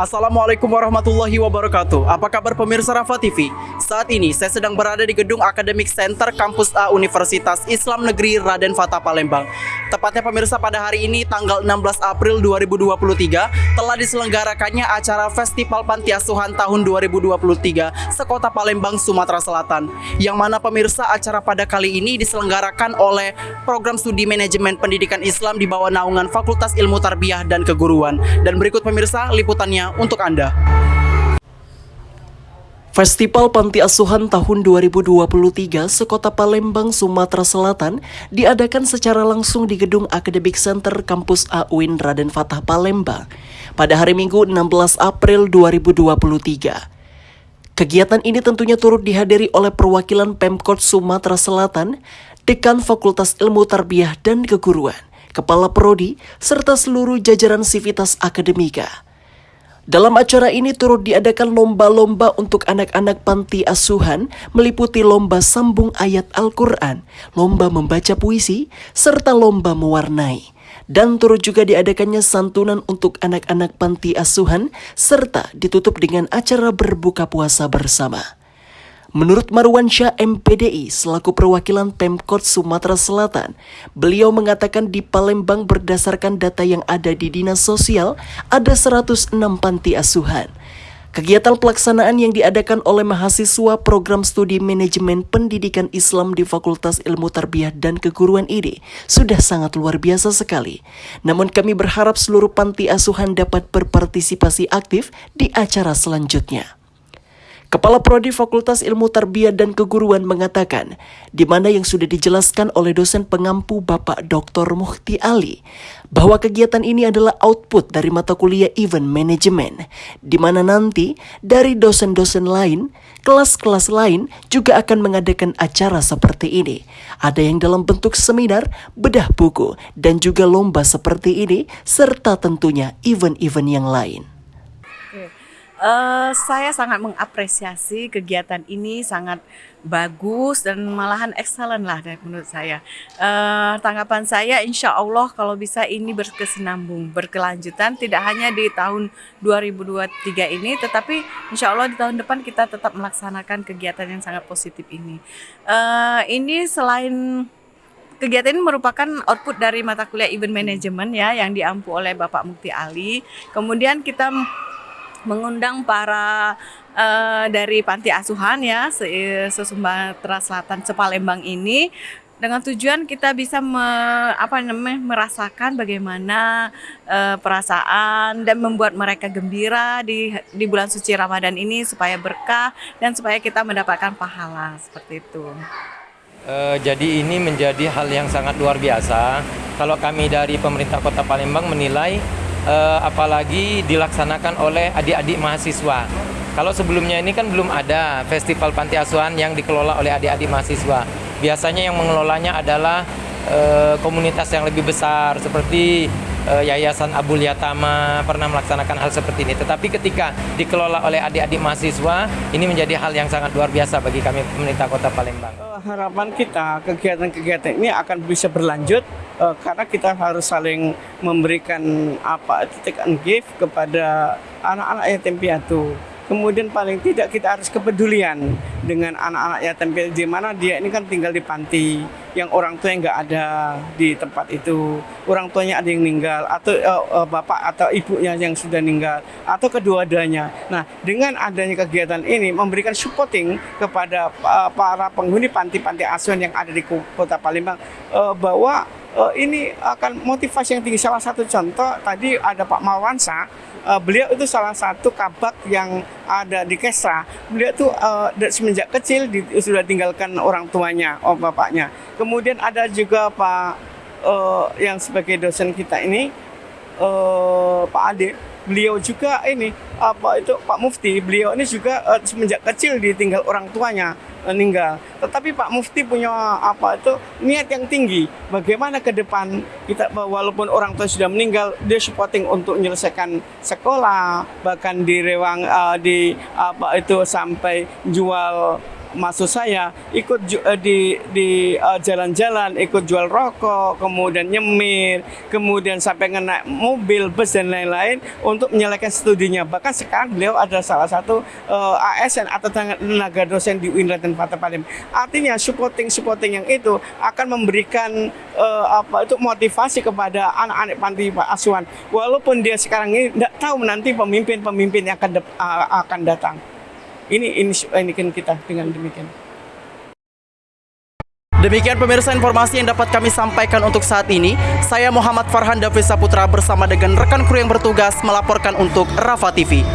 Assalamualaikum warahmatullahi wabarakatuh. Apa kabar pemirsa Rafa TV? Saat ini saya sedang berada di gedung Academic Center Kampus A Universitas Islam Negeri Raden Fatah Palembang. Tepatnya pemirsa pada hari ini tanggal 16 April 2023 telah diselenggarakannya acara Festival Panti Asuhan tahun 2023 sekota Palembang, Sumatera Selatan. Yang mana pemirsa acara pada kali ini diselenggarakan oleh Program Studi Manajemen Pendidikan Islam di bawah naungan Fakultas Ilmu Tarbiyah dan Keguruan. Dan berikut pemirsa liputannya untuk Anda. Festival Panti Asuhan tahun 2023 sekota Palembang, Sumatera Selatan diadakan secara langsung di gedung Academic Center Kampus AUIN Raden Fatah Palembang pada hari Minggu 16 April 2023. Kegiatan ini tentunya turut dihadiri oleh perwakilan Pemkot Sumatera Selatan, Dekan Fakultas Ilmu Tarbiyah dan Keguruan, Kepala Prodi, serta seluruh jajaran sivitas akademika. Dalam acara ini turut diadakan lomba-lomba untuk anak-anak panti asuhan meliputi lomba sambung ayat Al-Quran, lomba membaca puisi, serta lomba mewarnai. Dan turut juga diadakannya santunan untuk anak-anak panti asuhan serta ditutup dengan acara berbuka puasa bersama. Menurut Marwan Syah MPDI selaku perwakilan Pemkot Sumatera Selatan, beliau mengatakan di Palembang berdasarkan data yang ada di Dinas Sosial ada 106 panti asuhan. Kegiatan pelaksanaan yang diadakan oleh mahasiswa program studi manajemen pendidikan Islam di Fakultas Ilmu Tarbiyah dan Keguruan ini sudah sangat luar biasa sekali. Namun kami berharap seluruh panti asuhan dapat berpartisipasi aktif di acara selanjutnya. Kepala Prodi Fakultas Ilmu Tarbiyah dan Keguruan mengatakan, di mana yang sudah dijelaskan oleh dosen pengampu Bapak Dr. Muhti Ali, bahwa kegiatan ini adalah output dari mata kuliah Event Management, di mana nanti dari dosen-dosen lain, kelas-kelas lain juga akan mengadakan acara seperti ini. Ada yang dalam bentuk seminar, bedah buku, dan juga lomba seperti ini, serta tentunya event-event yang lain. Uh, saya sangat mengapresiasi kegiatan ini sangat bagus dan malahan excellent lah menurut saya. Uh, tanggapan saya insya Allah kalau bisa ini berkesinambung, berkelanjutan tidak hanya di tahun 2023 ini tetapi insya Allah di tahun depan kita tetap melaksanakan kegiatan yang sangat positif ini. Uh, ini selain Kegiatan ini merupakan output dari mata kuliah event management ya yang diampu oleh Bapak Mukti Ali. Kemudian kita mengundang para uh, dari panti asuhan ya se, se Sumatera Selatan Sepalembang ini dengan tujuan kita bisa me, apa namanya merasakan bagaimana uh, perasaan dan membuat mereka gembira di di bulan suci Ramadan ini supaya berkah dan supaya kita mendapatkan pahala seperti itu. Uh, jadi ini menjadi hal yang sangat luar biasa. Kalau kami dari pemerintah Kota Palembang menilai uh, apalagi dilaksanakan oleh adik-adik mahasiswa. Kalau sebelumnya ini kan belum ada festival panti asuhan yang dikelola oleh adik-adik mahasiswa. Biasanya yang mengelolanya adalah uh, komunitas yang lebih besar seperti uh, Yayasan Abul Yatama pernah melaksanakan hal seperti ini. Tetapi ketika dikelola oleh adik-adik mahasiswa, ini menjadi hal yang sangat luar biasa bagi kami pemerintah Kota Palembang. Harapan kita kegiatan-kegiatan ini akan bisa berlanjut uh, karena kita harus saling memberikan apa take and give kepada anak-anak yatim piatu. Kemudian paling tidak kita harus kepedulian dengan anak-anak yatim piatu di mana dia ini kan tinggal di panti yang orang tua yang nggak ada di tempat itu, orang tuanya ada yang meninggal atau uh, uh, bapak atau ibunya yang sudah meninggal atau kedua-duanya. Nah, dengan adanya kegiatan ini memberikan supporting kepada uh, para penghuni panti-panti asuhan yang ada di Kota Palembang uh, bahwa uh, ini akan motivasi yang tinggi. Salah satu contoh tadi ada Pak Mawansa, uh, beliau itu salah satu kabak yang ada di Kesra. Beliau itu uh, semenjak kecil di, sudah tinggalkan orang tuanya, oh bapaknya. Kemudian ada juga Pak uh, yang sebagai dosen kita ini, uh, Pak Ade. Beliau juga ini apa itu Pak Mufti. Beliau ini juga uh, semenjak kecil ditinggal orang tuanya meninggal. Tetapi Pak Mufti punya apa itu niat yang tinggi. Bagaimana ke depan kita walaupun orang tua sudah meninggal, dia supporting untuk menyelesaikan sekolah, bahkan di rewang uh, di apa itu sampai jual maksud saya ikut eh, di di eh, jalan-jalan, ikut jual rokok, kemudian nyemir, kemudian sampai ngena mobil, bus dan lain-lain untuk menyelesaikan studinya. Bahkan sekarang beliau adalah salah satu eh, ASN atau tenaga dosen di UIN Kota Palim. Artinya supporting supporting yang itu akan memberikan eh, apa itu motivasi kepada anak-anak panti asuhan. Walaupun dia sekarang ini tidak tahu nanti pemimpin-pemimpin yang akan a- akan datang. Ini ini ini kan kita dengan demikian. Demikian pemirsa informasi yang dapat kami sampaikan untuk saat ini. Saya Muhammad Farhan Davi Saputra bersama dengan rekan kru yang bertugas melaporkan untuk Rafa TV.